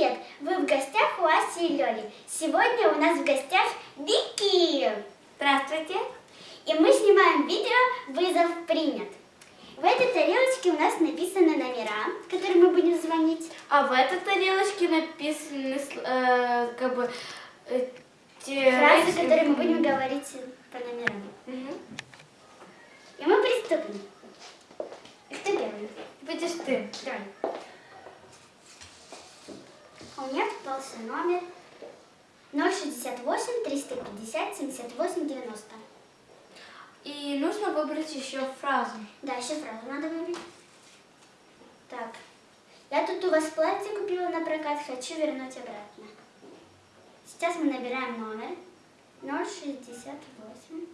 привет! Вы в гостях у Аси и Лёли. Сегодня у нас в гостях Вики. Здравствуйте. И мы снимаем видео «Вызов принят». В этой тарелочке у нас написаны номера, которым мы будем звонить. А в этой тарелочке написаны э, как бы э, те Фразы, которые мы будем говорить по номерам. Мгм. И мы приступим. Кто первый? Будешь ты. Давай. У меня попался номер 068 350 78 90. И нужно выбрать еще фразу. Да, еще фразу надо выбрать. Так. Я тут у вас платье купила на прокат, хочу вернуть обратно. Сейчас мы набираем номер 068.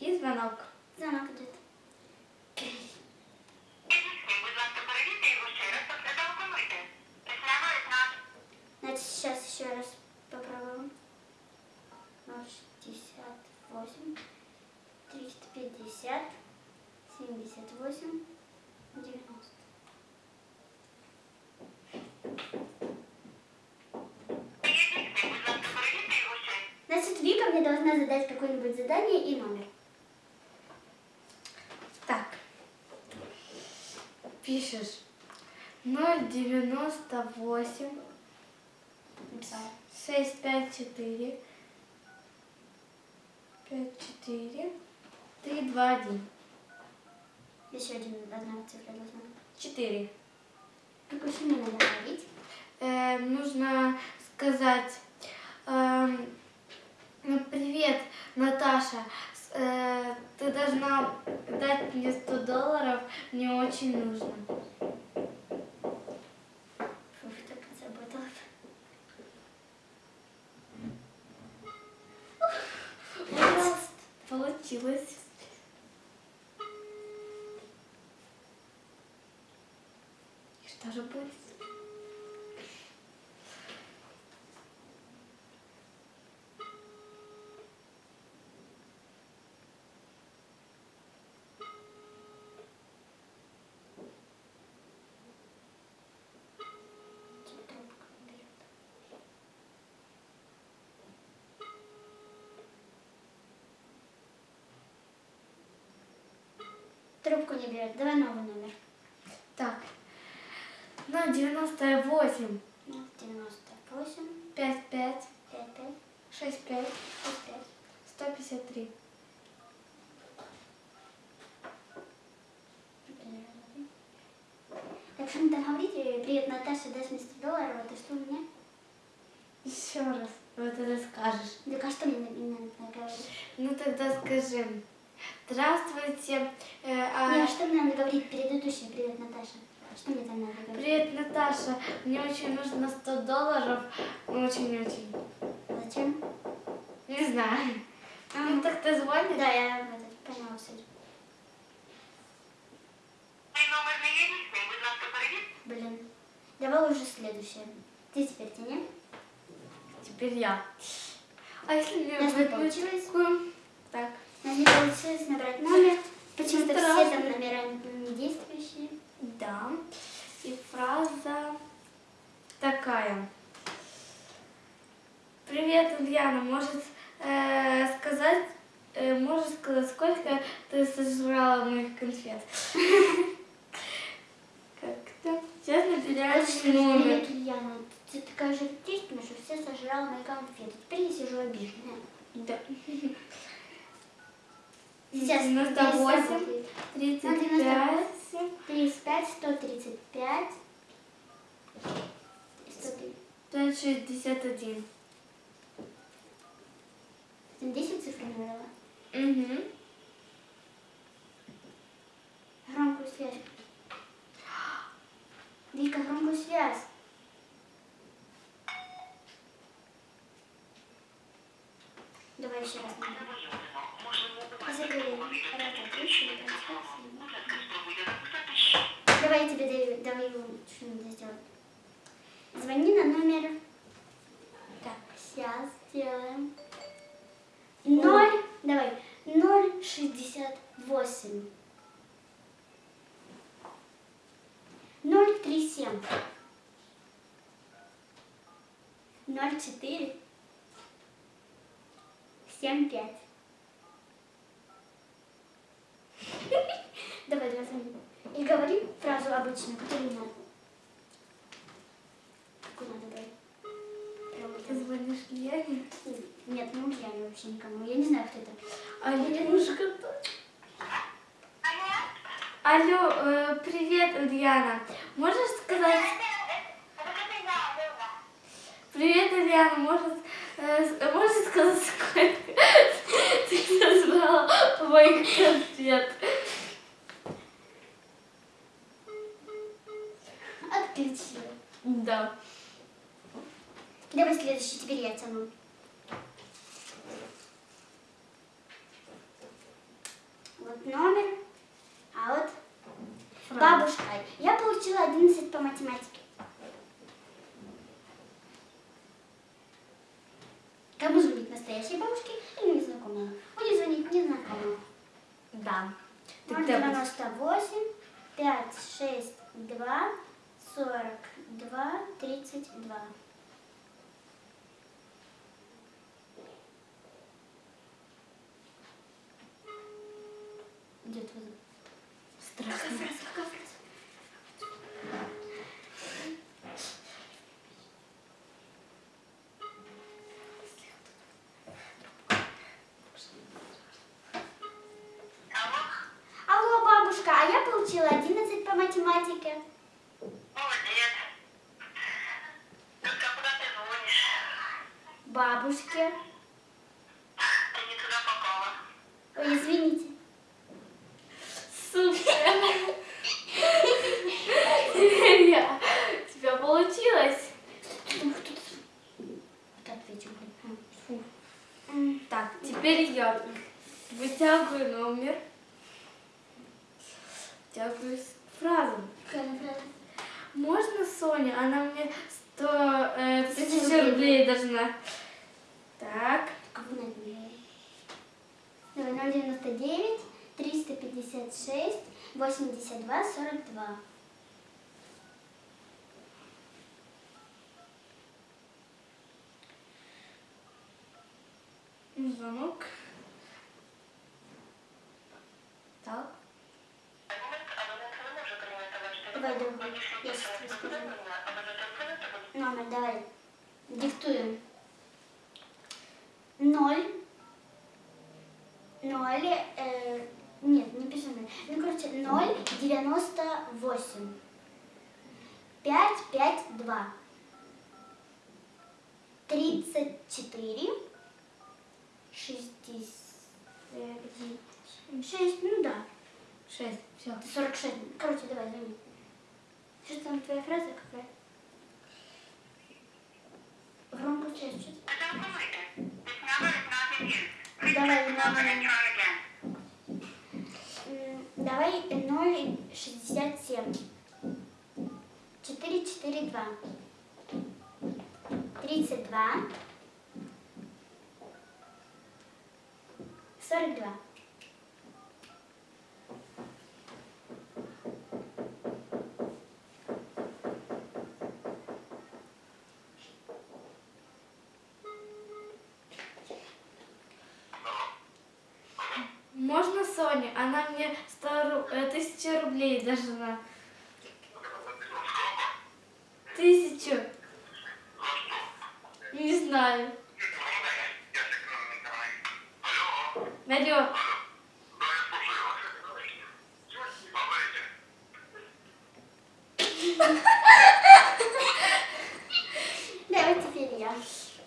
И звонок. Звонок идет. Будь ласка, перевірте його ще раз та зателефонуйте. Прислідують нас. Значит, сейчас еще раз попробуем. 068 350 78 90. Дійсно, будь ласка, перевірте його ще. Значит, Вика мне должна задать какое-нибудь задание и номер. Пишешь 098 Написала. 654 54 321 Еще один, одна цифра должна быть. 4. Какую сумму надо говорить? Э, нужно сказать ну, привет, Наташа. Ты должна дать мне 100 долларов, мне очень нужно. Фух, так заработала. Пожалуйста. Получилось. И что же будет? Чё трубку не берет? Трубку не берет. Давай новый номер. Так. На 98 Ну, 98 55 55 65 65. 153. Так что надо говорить, привет, Наташа, дай мне 100 долларов, это что у меня? Еще раз. Вот это скажешь. Так а что мне на- мне надо говорить? Ну тогда скажи. Здравствуйте. э, а- Не, а что мне надо говорить предыдущий, привет, Наташа? Что мне там надо говорить? Привет, Наташа. Мне очень нужно 100 долларов. Очень-очень. Зачем? Не знаю. Ну так ты звонишь? Да, я этот, поняла суть. Цей номер не є дійсним. Будь ласка, перевірте. Блин. Давай уже следующее. Ты теперь тяни. Теперь я. А если мне У нас не выдают получилось. такую? Так. У нас не получилось набрать номер. Почему-то все там номера не действующие. Да. И фраза такая. Привет, Ульяна. Может э, сказать, э, можешь сказать, сколько ты сожрала моих конфет? Как-то. Сейчас набираешь номер. Привет, Ульяна. Ты такая же артистка, что все сожрала мои конфеты. Теперь я сижу обиженная. Да. Сейчас 98, 35, 35, 135, 103. 561. Ты 10 цифр набрала? Угу. Громкую связь. Вика, громкую связь. Давай еще раз. Давай я тебе даю, давай что надо сделать. Звони на номер. Так, сейчас сделаем. Ноль, давай, ноль шестьдесят восемь. Ноль Ноль четыре. Семь пять. Давай, давай. И говори фразу обычную, которую надо. Какую надо говорить? Ты звонишь Лене? Нет, не Ульяне вообще никому. Я не знаю, кто это. Алинушка. Алло, э, привет, Ульяна. Можешь сказать... Привет, Ульяна. Может, э, можешь сказать, сколько ты назвала моих конфет? Отключила. Да. Давай следующий, теперь я тяну. Вот номер, 80 по математике. Кому звонить настоящей бабушке или незнакомому? Будет звонить незнакомому. Да. 98, 5, 6, 2, 42, 32. Где твой? Страшно. Вытягиваю номер. С- фразу. Можно Соня? Она мне 100 э, тысяч рублей. должна. Так. Давай, 099 356 82 42. Звонок. Диктуем. I'm gonna try. Соня? Она мне 100 ру- э, тысячу рублей должна. Тысячу. Не знаю. Алло. Давай теперь я.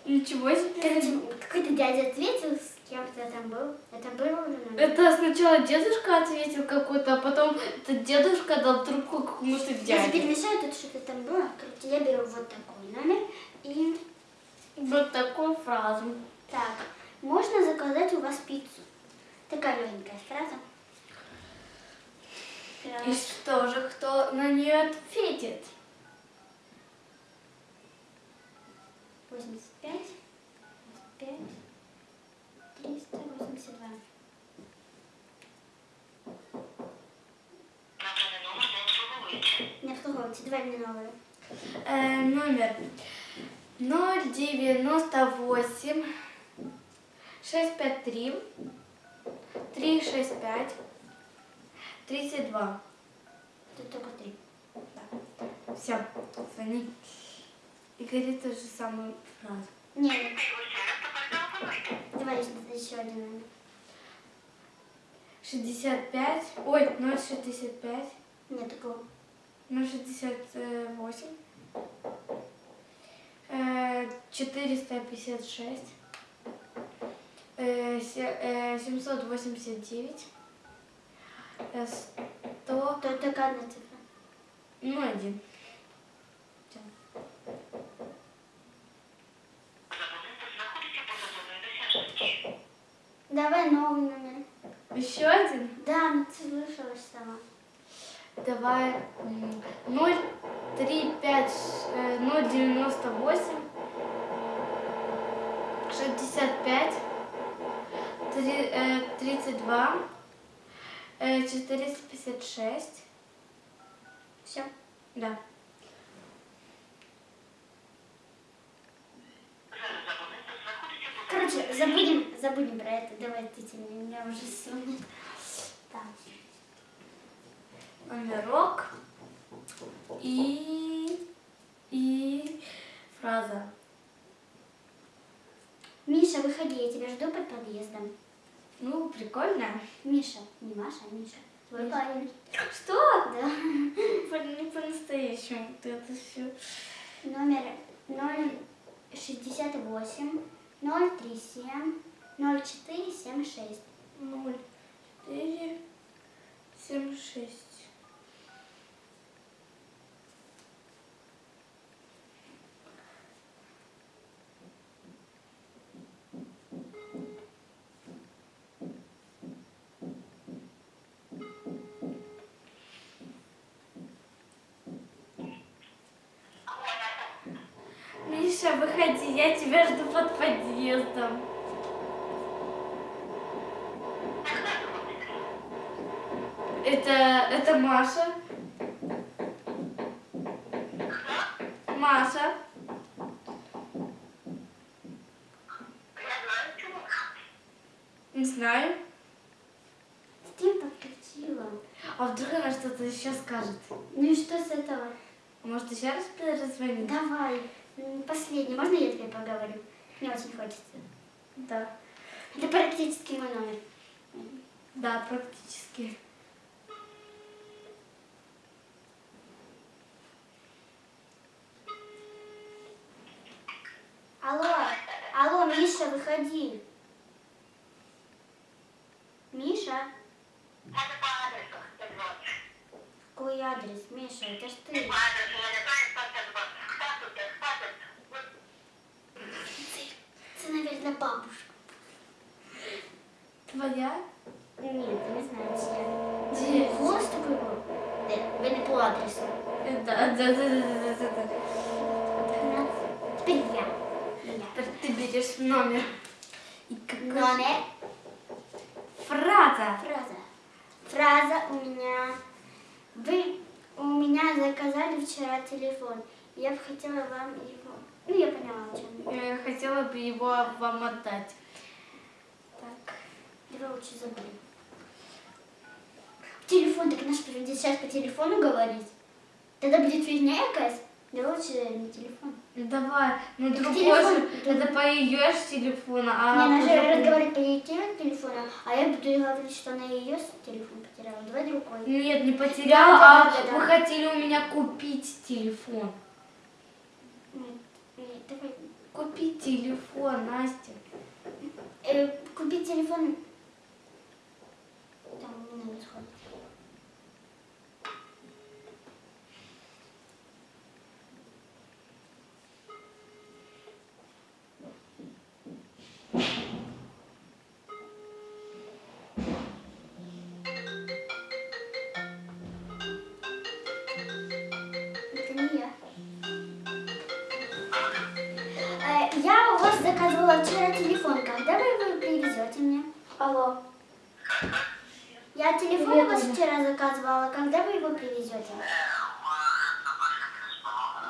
Ничего себе. Какой-то дядя ответил, с кем-то там был. Это был уже, наверное? Это сначала дедушка ответил какой-то, а потом этот дедушка дал трубку какому-то Я дяде. перемешаю, тут что-то там было. Короче, я беру вот такой номер. И Вот такую фразу. так, можно заказать у вас пиццу. Такая легенькая фраза. И что же, кто на нее ответит? Новую. Э, номер 098 653 365 32. Тут только три. Все, звони. И говори ту же самую фразу. Не, Та його ще раз, тепер телефонуйте. давай еще один номер. 65, ой, 065, Нет такого. 068, э, 456, э, се- э, 789, э, 100, Тут только одна цифра. ну, один. Давай новый номер. Еще один? Да, ну ты слышалась сама. Давай м, 0, 3, 5, э, 098, 65, три- э, 32, э, 456. Все. Да. Короче, забудем, забудем про это. Давай ты меня уже сонет. Так номерок и, и фраза. Миша, выходи, я тебя жду под подъездом. Ну, прикольно. Миша, не Маша, а Миша. Твой Миша. парень. Что? Да. Не по-настоящему ты это все. Номер 068 037 0476. 0476. заходи, я тебя жду под подъездом. Это, это Маша. Последний. Можно я тебе поговорю? Мне очень хочется. Да. Это практически мой номер. Да, практически. Алло, алло, Миша, выходи. Миша, Може по адресу какой адрес? Миша, это ж По ты. адресу я не знаю, хто це дзвонить. Хто тут? є? Хто тут? От Наверное, бабушка. Твоя? Нет, не знаю, чья. Где? Голос такой был? Да, вы не по адресу. Да, да, да, да, да, да, да. Теперь я. Я. Ты берешь номер. И какой Номер. Фраза. Фраза. Фраза у меня. Вы у меня заказали вчера телефон. Я бы хотела вам его... Ну, я поняла, о чем. Я хотела бы его вам отдать. Так, давай лучше забыли. Телефон, так наш придется сейчас по телефону говорить. Тогда будет фигня якась. Давай лучше на телефон. Ну, Давай, ну Так другой телефон- же, это по ее ж телефону, а Не, она же разговаривает по ее телефону, а я буду говорить, что она ее телефон потеряла. Давай другой. Нет, не потеряла, Да, а да, да, да. вы хотели у меня купить телефон. Давай. Купить телефон, Настя. Э, купить телефон. Там не надо сходить. Вас заказывала вчера телефон. Когда вы его привезете мне? Алло. Я телефон Привет, у вас вчера заказывала. Когда вы его привезете?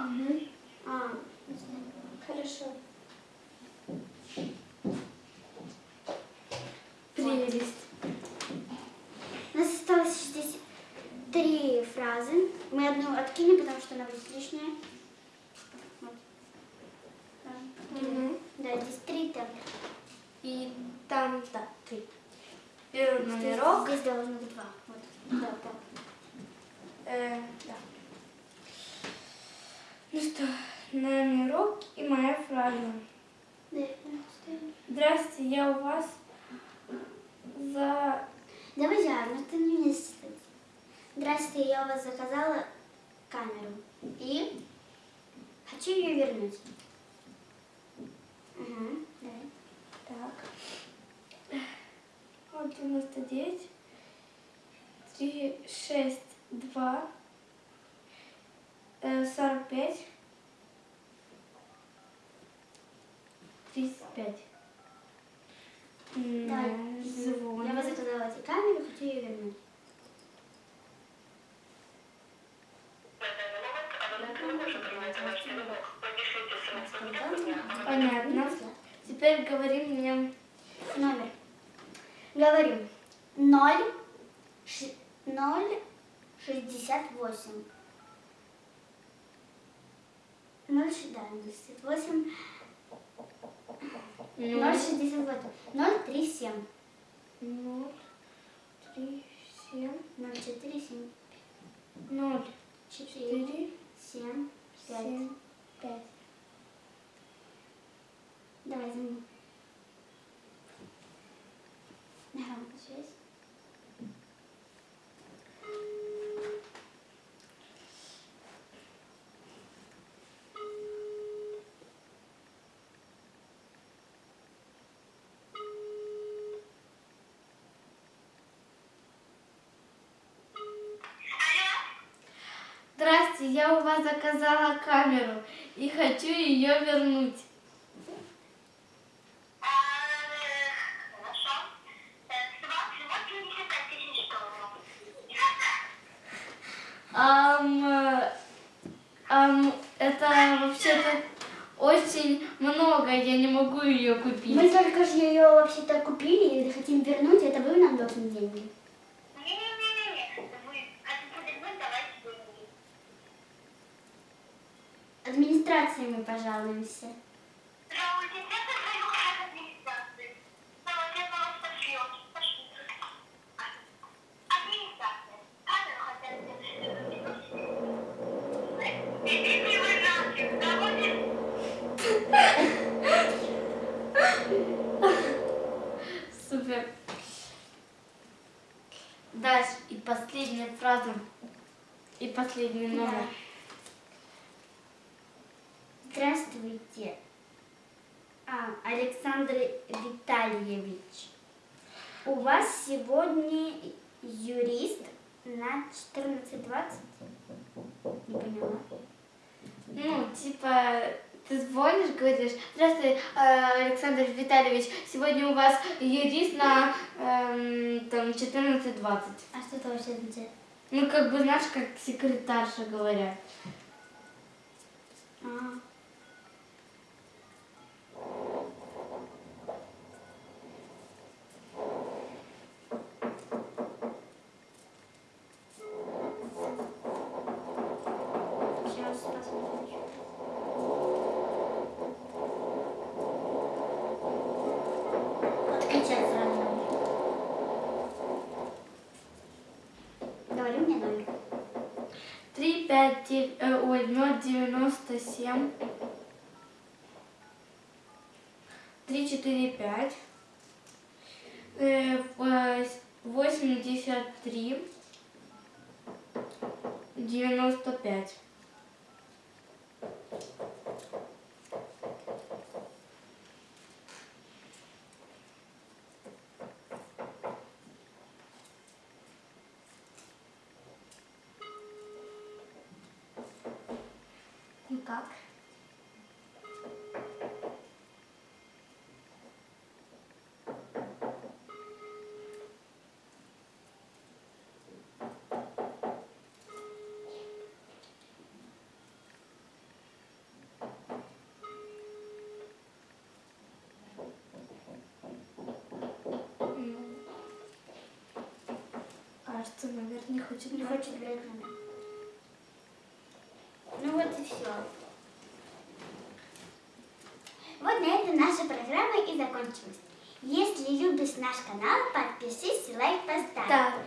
Мгм. А, не знаю. Хорошо. Прелесть. У нас осталось здесь три фразы. Мы одну откинем, потому что она будет лишняя. Вот. Да. Мгм. Да, здесь три темпа. И там, да, три. Первый Здесь, номерок. здесь должно быть два. Вот. Да, так. Э, да. Ну что, номерок и моя фраза. Да. Здрасте, я у вас за... Давай я, ну ты не читать. Здравствуйте, я у вас заказала камеру. И хочу ее вернуть. Угу, давай. Так. Вот 99. 3, 6, 2. э, 45. 35. М, Давай. Я вас заказала эти камеру, хочу ее вернуть. 0, да, 68. 0, 68. 0, 3, 7. 0, 3, 7, 0, 4, 7. 0, 4, 4, 7, 5. 7, 5. Давай за мной. На громкую связь. Здрасте, я у вас заказала камеру и хочу ее вернуть. А, Хорошо. Э, С вас всего 75 тысяч долларов. Ам, э, ам, это вообще-то очень много, я не могу ее Мы купить. только же ее вообще-то купили и хотим вернуть, это вы нам должны деньги. Не-не-не-не. Вы хотите вернуть, давайте деньги. Администрации мы пожалуемся. Жалуйтесь, это свою к администрации. Давайте я на вас пошлет. Пошлите. Администрация. Камеру хотят вернуть. Идите вы нафиг, доводите Супер. Дальше и последняя фраза. И последний номер. А, Александр Витальевич. У вас сегодня юрист на 14.20? Не поняла. Ну, типа, ты звонишь, говоришь, здравствуй, э, Александр Витальевич, сегодня у вас юрист на эм, там 14.20. А что это вообще означает? Ну, как бы, знаешь, как секретарша говорят. А, посмотрим. Отключать сразу. Говори мне номер. 3, 5, 9, э, 0, 97, 3, 4, 5, э, вось- 83, 95. Кажется, наверное, не хочет. Не хочет номер. Ну вот и все. Вот на этом наша программа и закончилась. Если любишь наш канал, подпишись и лайк поставь. Да.